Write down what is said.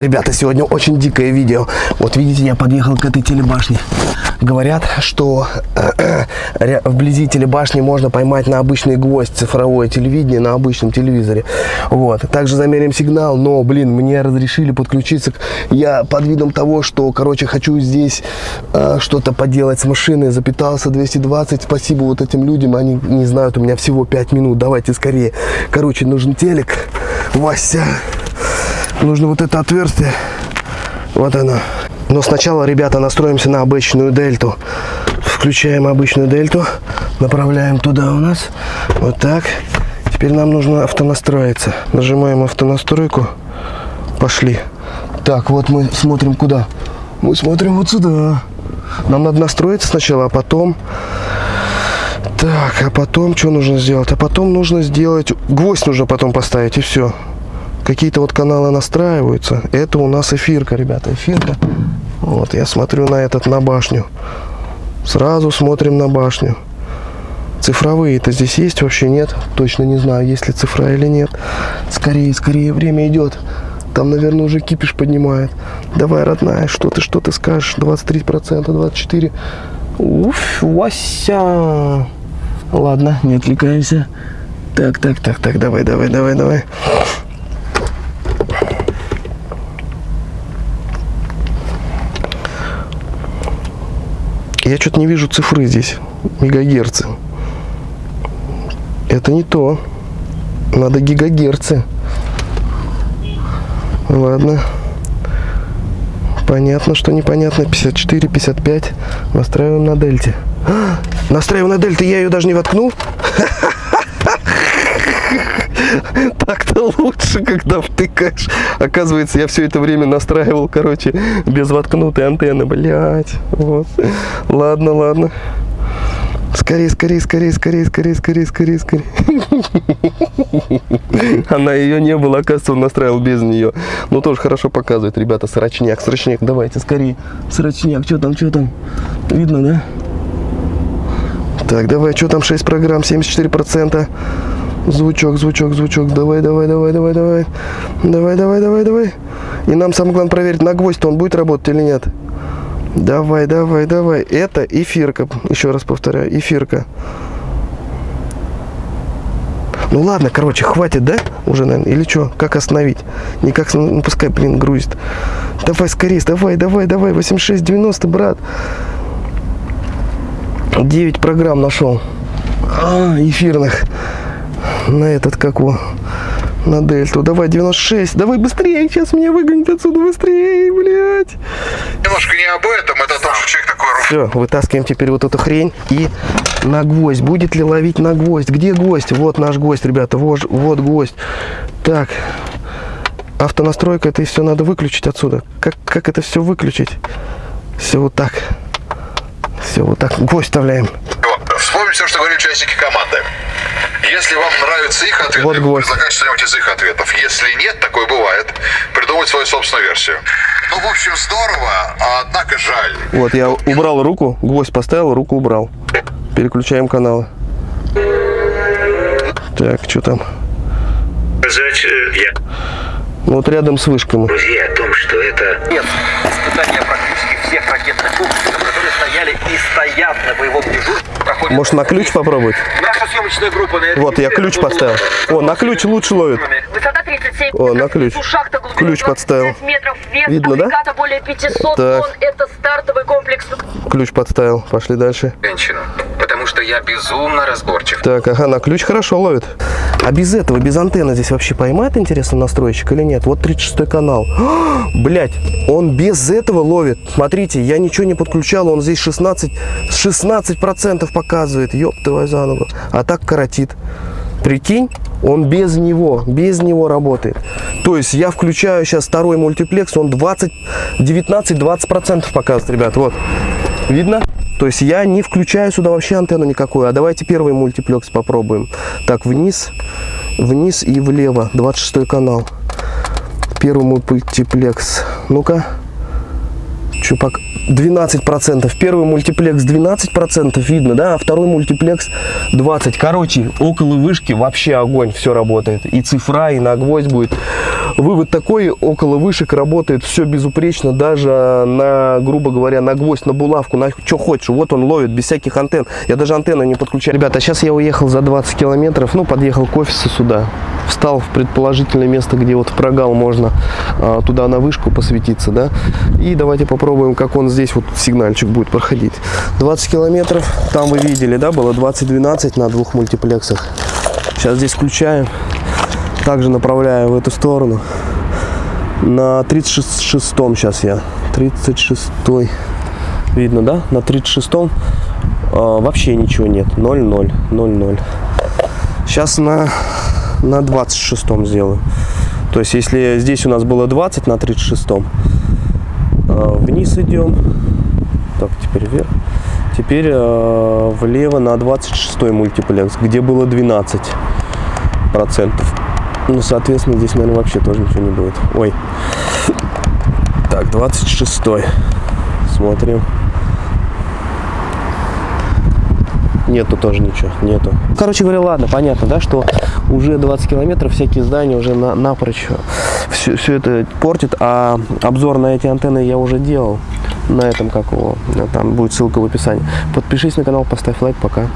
Ребята, сегодня очень дикое видео. Вот видите, я подъехал к этой телебашне. Говорят, что э, э, вблизи телебашни можно поймать на обычный гвоздь цифровое телевидение на обычном телевизоре. Вот. Также замерим сигнал, но, блин, мне разрешили подключиться. Я под видом того, что, короче, хочу здесь э, что-то поделать с машиной, запитался 220. Спасибо вот этим людям, они не знают, у меня всего 5 минут. Давайте скорее. Короче, нужен телек. Вася нужно вот это отверстие. Вот оно. Но сначала, ребята, настроимся на обычную дельту. Включаем обычную дельту. Направляем туда у нас. Вот так. Теперь нам нужно автонастроиться. Нажимаем автонастройку. Пошли. Так, вот мы смотрим куда? Мы смотрим вот сюда. Нам надо настроиться сначала, а потом... Так, а потом что нужно сделать? А потом нужно сделать... Гвоздь нужно потом поставить, и все какие-то вот каналы настраиваются. Это у нас эфирка, ребята, эфирка. Вот, я смотрю на этот, на башню. Сразу смотрим на башню. Цифровые-то здесь есть вообще нет? Точно не знаю, есть ли цифра или нет. Скорее, скорее, время идет. Там, наверное, уже кипиш поднимает. Давай, родная, что ты, что ты скажешь? 23%, 24%. Уф, Вася. Ладно, не отвлекаемся. Так, так, так, так, давай, давай, давай, давай. Я что-то не вижу цифры здесь, мегагерцы. Это не то. Надо гигагерцы. Ладно. Понятно, что непонятно. 54, 55. Настраиваем на дельте. А, настраиваем на дельте. Я ее даже не воткнул. Так-то лучше, когда втыкаешь. Оказывается, я все это время настраивал, короче, без воткнутой антенны. Блять. Вот. Ладно, ладно. Скорее, скорее, скорее, скорее, скорее, скорее, скорее, скорее. Она ее не было, оказывается, он настраивал без нее. Ну, тоже хорошо показывает, ребята, срочняк, срочняк. Давайте, скорее. Срочняк, что там, что там? Видно, да? Так, давай, что там, 6 программ, 74%. Звучок, звучок, звучок. Давай, давай, давай, давай, давай. Давай, давай, давай, давай. И нам самое главное проверить, на гвоздь-то он будет работать или нет. Давай, давай, давай. Это эфирка. Еще раз повторяю, эфирка. Ну ладно, короче, хватит, да? Уже, наверное. Или что? Как остановить? Никак, ну, пускай, блин, грузит. Давай скорее, давай, давай, давай. 8690, брат. 9 программ нашел. А, эфирных на этот, как его, на дельту. Давай, 96. Давай быстрее, сейчас меня выгонят отсюда быстрее, блядь. Немножко не об этом, это тоже человек такой... Все, вытаскиваем теперь вот эту хрень и на гвоздь. Будет ли ловить на гвоздь? Где гвоздь? Вот наш гвоздь, ребята, вот, вот гвоздь. Так, автонастройка, это все надо выключить отсюда. Как, как это все выключить? Все вот так. Все вот так. Гвоздь вставляем. Вспомните все, что говорили участники команды. Если вам нравятся их ответы, вот предлагайте что-нибудь из их ответов. Если нет, такое бывает, придумать свою собственную версию. Ну, в общем, здорово, а однако жаль. Вот, я убрал руку, гвоздь поставил, руку убрал. Переключаем каналы. Так, что там? Сказать, э, я... Вот рядом с вышками. Друзья, о том, что это... Нет, испытания практически всех ракетных комплексов, которые стояли и стоят на боевом Может на ключ попробовать? Наша съемочная группа на Вот, я ключ поставил. О, на ключ лучше ловит. Высота 37 О, на ключ. Шахта Ключ подставил. 25 метров. Вес Видно, да? более 500 Так. тонн. Это стартовый комплекс. Ключ подставил. Пошли дальше. женщину, потому что я безумно разборчив. Так, ага, на ключ хорошо ловит. А без этого, без антенны здесь вообще поймает, интересно, настройщик или нет? Вот 36 канал. Блять, он без этого ловит. Смотрите, я ничего не подключал, он здесь 16, 16% показывает. Ёб твою за ногу. А так коротит. Прикинь, он без него, без него работает. То есть я включаю сейчас второй мультиплекс, он 20, 19-20% показывает, ребят. Вот, видно? То есть я не включаю сюда вообще антенну никакую. А давайте первый мультиплекс попробуем. Так, вниз, вниз и влево. 26 канал. Первый мультиплекс. Ну-ка. Пока 12%. Первый мультиплекс 12% видно, да, а второй мультиплекс 20. Короче, около вышки вообще огонь, все работает. И цифра, и на гвоздь будет. Вывод такой, около вышек работает все безупречно, даже на, грубо говоря, на гвоздь, на булавку, на что хочешь. Вот он ловит, без всяких антенн. Я даже антенну не подключаю. Ребята, сейчас я уехал за 20 километров, ну, подъехал к офису сюда. Встал в предположительное место, где вот в прогал можно а, туда на вышку посветиться, да. И давайте попробуем, как он здесь вот сигнальчик будет проходить. 20 километров, там вы видели, да, было 20-12 на двух мультиплексах. Сейчас здесь включаем, также направляю в эту сторону. На 36-м сейчас я, 36-й, видно, да, на 36-м а, вообще ничего нет, 0-0, 0-0. Сейчас на, на 26-м сделаю. То есть, если здесь у нас было 20 на 36-м, а, вниз идем. Так, теперь вверх. Теперь э, влево на 26 мультиплекс, где было 12 процентов. Ну, соответственно, здесь, наверное, вообще тоже ничего не будет. Ой. Так, 26 Смотрим. Нету тоже ничего, нету. Короче говоря, ладно, понятно, да, что уже 20 километров всякие здания уже на, напрочь все, все это портит, а обзор на эти антенны я уже делал на этом, как его, там будет ссылка в описании. Подпишись на канал, поставь лайк, пока.